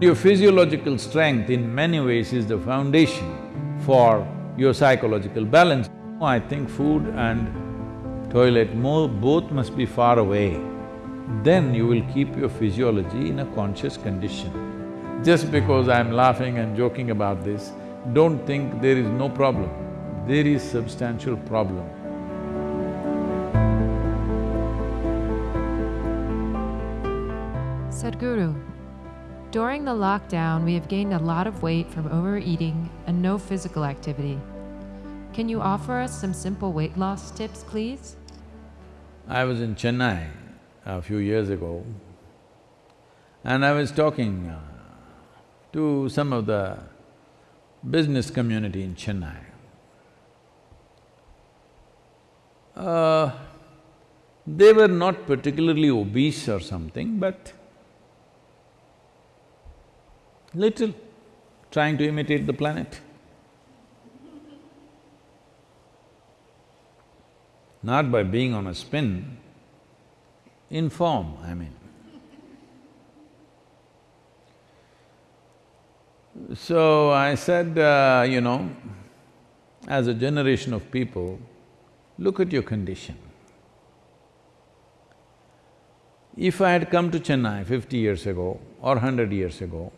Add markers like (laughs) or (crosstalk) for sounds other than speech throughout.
Your physiological strength in many ways is the foundation for your psychological balance. I think food and toilet more… both must be far away. Then you will keep your physiology in a conscious condition. Just because I'm laughing and joking about this, don't think there is no problem. There is substantial problem. Sadhguru, during the lockdown, we have gained a lot of weight from overeating and no physical activity. Can you offer us some simple weight loss tips, please? I was in Chennai a few years ago and I was talking uh, to some of the business community in Chennai. Uh, they were not particularly obese or something, but little, trying to imitate the planet. Not by being on a spin, in form, I mean. So I said, uh, you know, as a generation of people, look at your condition. If I had come to Chennai fifty years ago or hundred years ago,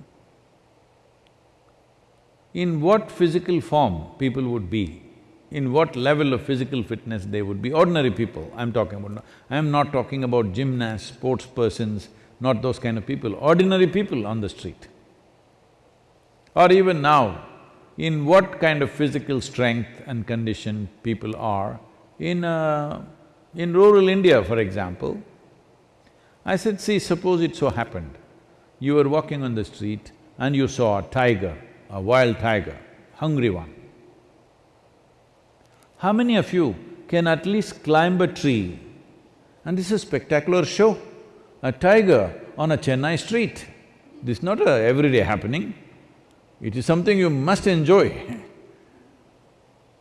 in what physical form people would be, in what level of physical fitness they would be, ordinary people I'm talking about. I'm not talking about gymnasts, sports persons, not those kind of people, ordinary people on the street. Or even now, in what kind of physical strength and condition people are? In… Uh, in rural India, for example, I said, see, suppose it so happened, you were walking on the street and you saw a tiger a wild tiger, hungry one. How many of you can at least climb a tree? And this is a spectacular show, a tiger on a Chennai street. This is not a everyday happening, it is something you must enjoy.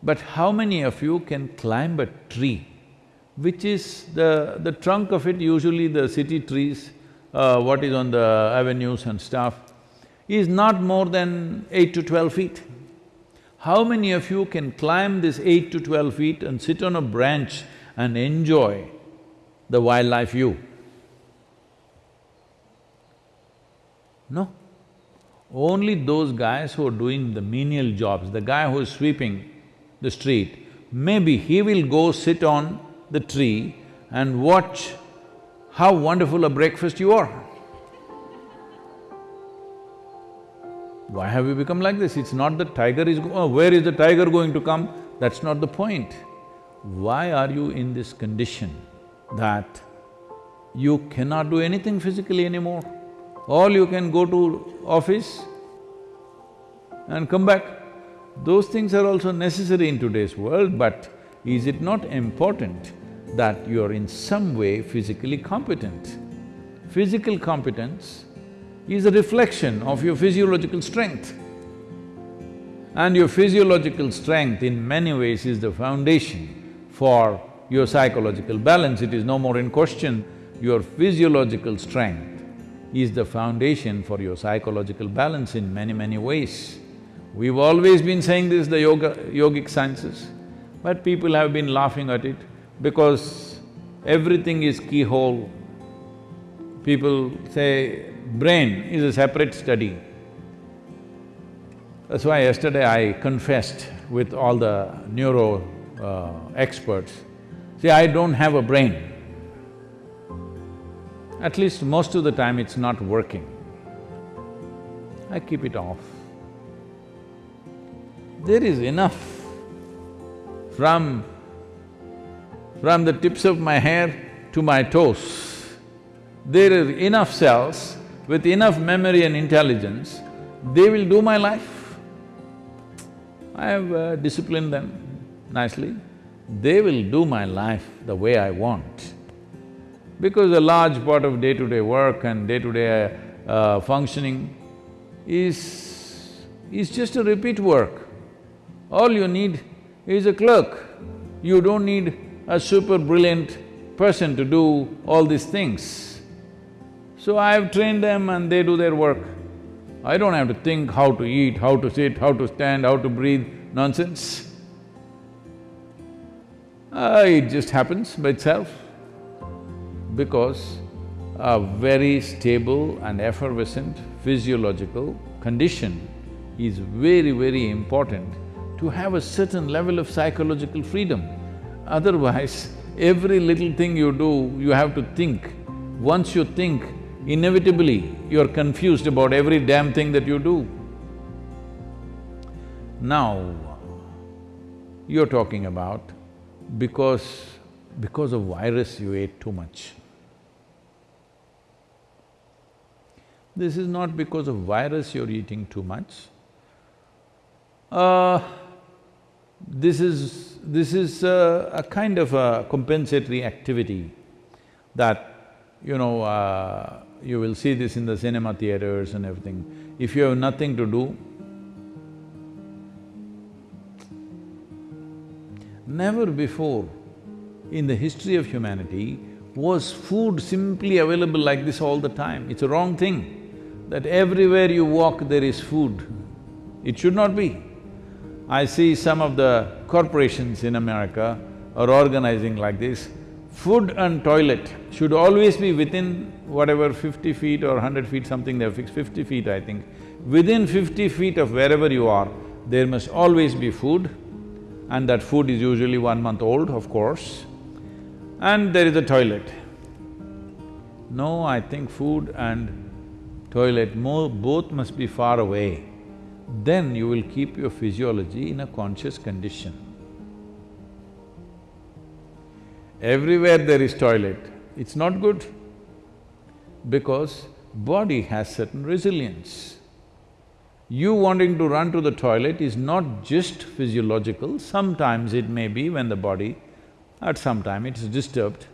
but how many of you can climb a tree, which is the… the trunk of it, usually the city trees, uh, what is on the avenues and stuff, is not more than eight to twelve feet. How many of you can climb this eight to twelve feet and sit on a branch and enjoy the wildlife view? No. Only those guys who are doing the menial jobs, the guy who is sweeping the street, maybe he will go sit on the tree and watch how wonderful a breakfast you are. Why have we become like this? It's not that tiger is… oh, where is the tiger going to come? That's not the point. Why are you in this condition that you cannot do anything physically anymore? All you can go to office and come back. Those things are also necessary in today's world, but is it not important that you are in some way physically competent? Physical competence is a reflection of your physiological strength. And your physiological strength in many ways is the foundation for your psychological balance, it is no more in question. Your physiological strength is the foundation for your psychological balance in many, many ways. We've always been saying this, the yoga… yogic sciences, but people have been laughing at it because everything is keyhole. People say, brain is a separate study. That's why yesterday I confessed with all the neuro uh, experts, see, I don't have a brain. At least most of the time it's not working. I keep it off. There is enough from… from the tips of my hair to my toes, there are enough cells with enough memory and intelligence, they will do my life. I have uh, disciplined them nicely. They will do my life the way I want. Because a large part of day-to-day -day work and day-to-day -day, uh, functioning is… is just a repeat work. All you need is a clerk. You don't need a super brilliant person to do all these things. So I have trained them and they do their work. I don't have to think how to eat, how to sit, how to stand, how to breathe, nonsense. Uh, it just happens by itself because a very stable and effervescent physiological condition is very, very important to have a certain level of psychological freedom. Otherwise, every little thing you do, you have to think. Once you think, inevitably you're confused about every damn thing that you do. Now, you're talking about because… because of virus you ate too much. This is not because of virus you're eating too much. Uh, this is… this is a, a kind of a compensatory activity that, you know, uh, you will see this in the cinema theaters and everything. If you have nothing to do, never before in the history of humanity was food simply available like this all the time. It's a wrong thing, that everywhere you walk there is food. It should not be. I see some of the corporations in America are organizing like this. Food and toilet should always be within whatever fifty feet or hundred feet something, they've fixed fifty feet I think. Within fifty feet of wherever you are, there must always be food and that food is usually one month old, of course, and there is a toilet. No, I think food and toilet more… both must be far away. Then you will keep your physiology in a conscious condition. Everywhere there is toilet, it's not good because body has certain resilience. You wanting to run to the toilet is not just physiological, sometimes it may be when the body, at some time it is disturbed,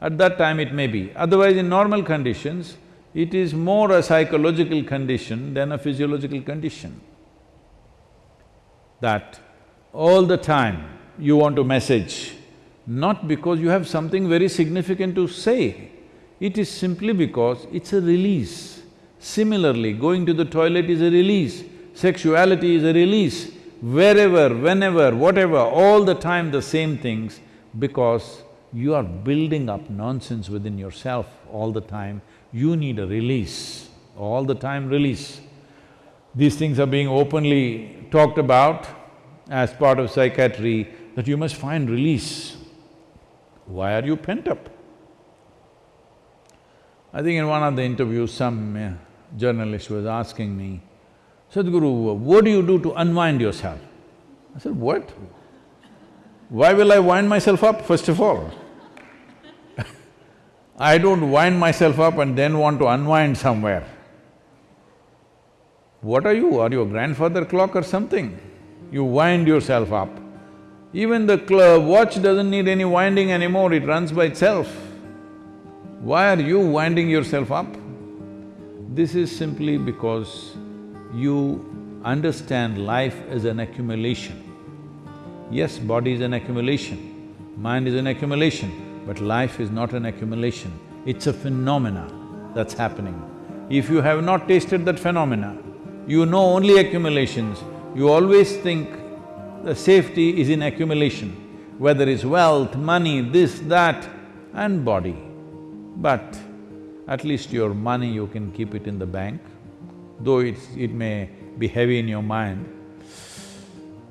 at that time it may be. Otherwise, in normal conditions, it is more a psychological condition than a physiological condition. That all the time you want to message, not because you have something very significant to say, it is simply because it's a release. Similarly, going to the toilet is a release, sexuality is a release, wherever, whenever, whatever, all the time the same things because you are building up nonsense within yourself all the time, you need a release, all the time release. These things are being openly talked about as part of psychiatry that you must find release. Why are you pent up? I think in one of the interviews, some uh, journalist was asking me, Sadhguru, what do you do to unwind yourself? I said, what? Why will I wind myself up, first of all? (laughs) I don't wind myself up and then want to unwind somewhere. What are you? Are you a grandfather clock or something? You wind yourself up. Even the watch doesn't need any winding anymore, it runs by itself. Why are you winding yourself up? This is simply because you understand life as an accumulation. Yes, body is an accumulation, mind is an accumulation, but life is not an accumulation, it's a phenomena that's happening. If you have not tasted that phenomena, you know only accumulations, you always think the safety is in accumulation, whether it's wealth, money, this, that, and body. But at least your money you can keep it in the bank, though it's… it may be heavy in your mind.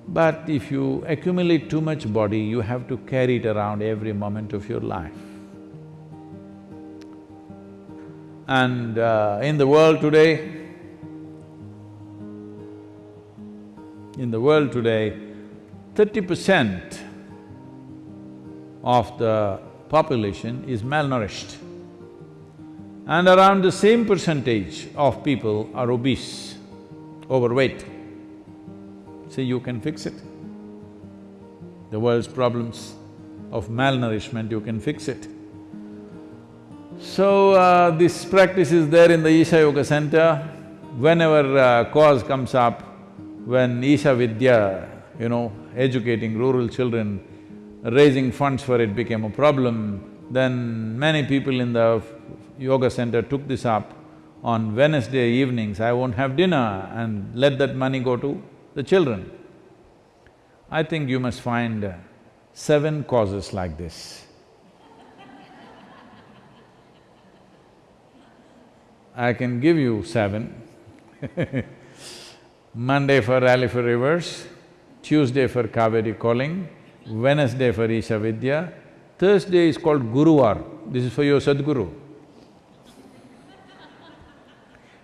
But if you accumulate too much body, you have to carry it around every moment of your life. And uh, in the world today, in the world today, thirty percent of the population is malnourished and around the same percentage of people are obese, overweight. See, you can fix it. The world's problems of malnourishment, you can fix it. So, uh, this practice is there in the Isha Yoga Center. Whenever uh, cause comes up, when Isha Vidya you know, educating rural children, raising funds for it became a problem, then many people in the yoga center took this up. on Wednesday evenings I won't have dinner and let that money go to the children. I think you must find seven causes like this. I can give you seven (laughs) Monday for Rally for Rivers, Tuesday for Cauvery Calling, Wednesday for Isha Vidya, Thursday is called Guruvar, this is for your Sadhguru.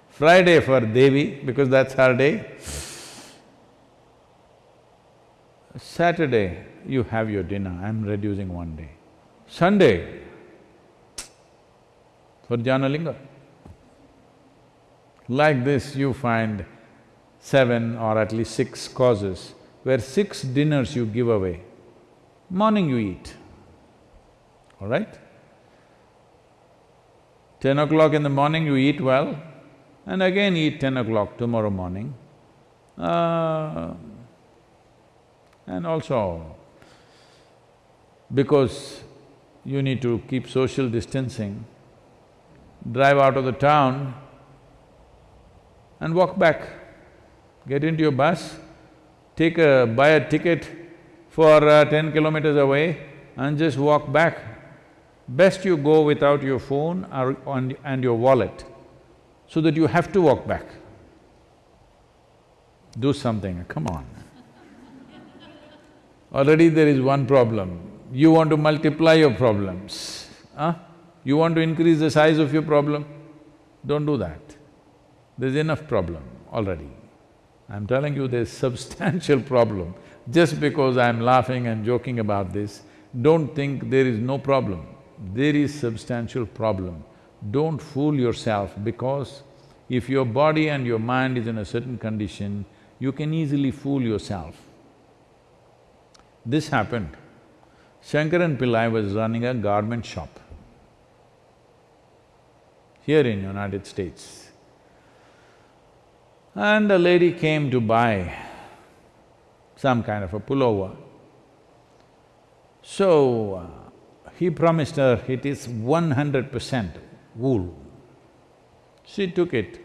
Friday for Devi, because that's her day. Saturday, you have your dinner, I'm reducing one day. Sunday, for Dhyanalinga. Like this, you find seven or at least six causes where six dinners you give away. Morning you eat, all right? Ten o'clock in the morning you eat well and again eat ten o'clock tomorrow morning. Uh, and also, because you need to keep social distancing, drive out of the town and walk back. Get into your bus, take a… buy a ticket for uh, ten kilometers away and just walk back. Best you go without your phone or on, and your wallet, so that you have to walk back. Do something, come on. Already there is one problem, you want to multiply your problems, huh? You want to increase the size of your problem? Don't do that. There's enough problem already. I'm telling you there's substantial problem. Just because I'm laughing and joking about this, don't think there is no problem. There is substantial problem. Don't fool yourself because if your body and your mind is in a certain condition, you can easily fool yourself. This happened. Shankaran Pillai was running a garment shop here in United States. And a lady came to buy some kind of a pullover. So, uh, he promised her it is one hundred percent wool. She took it,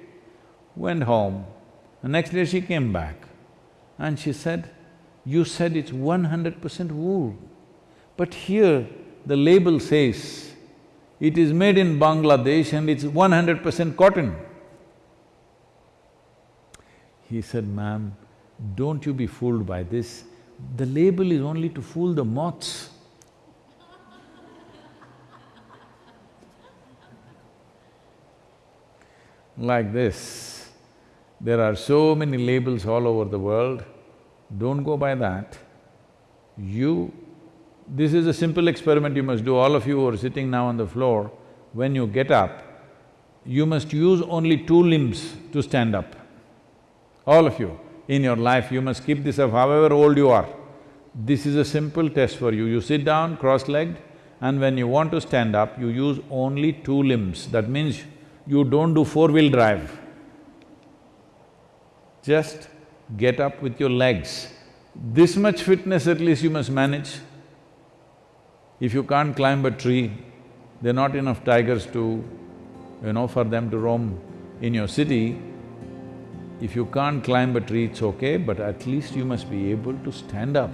went home. The next day she came back and she said, you said it's one hundred percent wool, but here the label says it is made in Bangladesh and it's one hundred percent cotton. He said, ma'am, don't you be fooled by this, the label is only to fool the moths. (laughs) like this, there are so many labels all over the world, don't go by that. You… this is a simple experiment you must do, all of you who are sitting now on the floor, when you get up, you must use only two limbs to stand up. All of you, in your life you must keep this up however old you are. This is a simple test for you. You sit down cross-legged and when you want to stand up, you use only two limbs. That means you don't do four-wheel drive. Just get up with your legs. This much fitness at least you must manage. If you can't climb a tree, there are not enough tigers to, you know, for them to roam in your city, if you can't climb a tree, it's okay, but at least you must be able to stand up.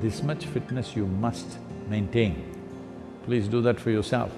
This much fitness you must maintain. Please do that for yourself.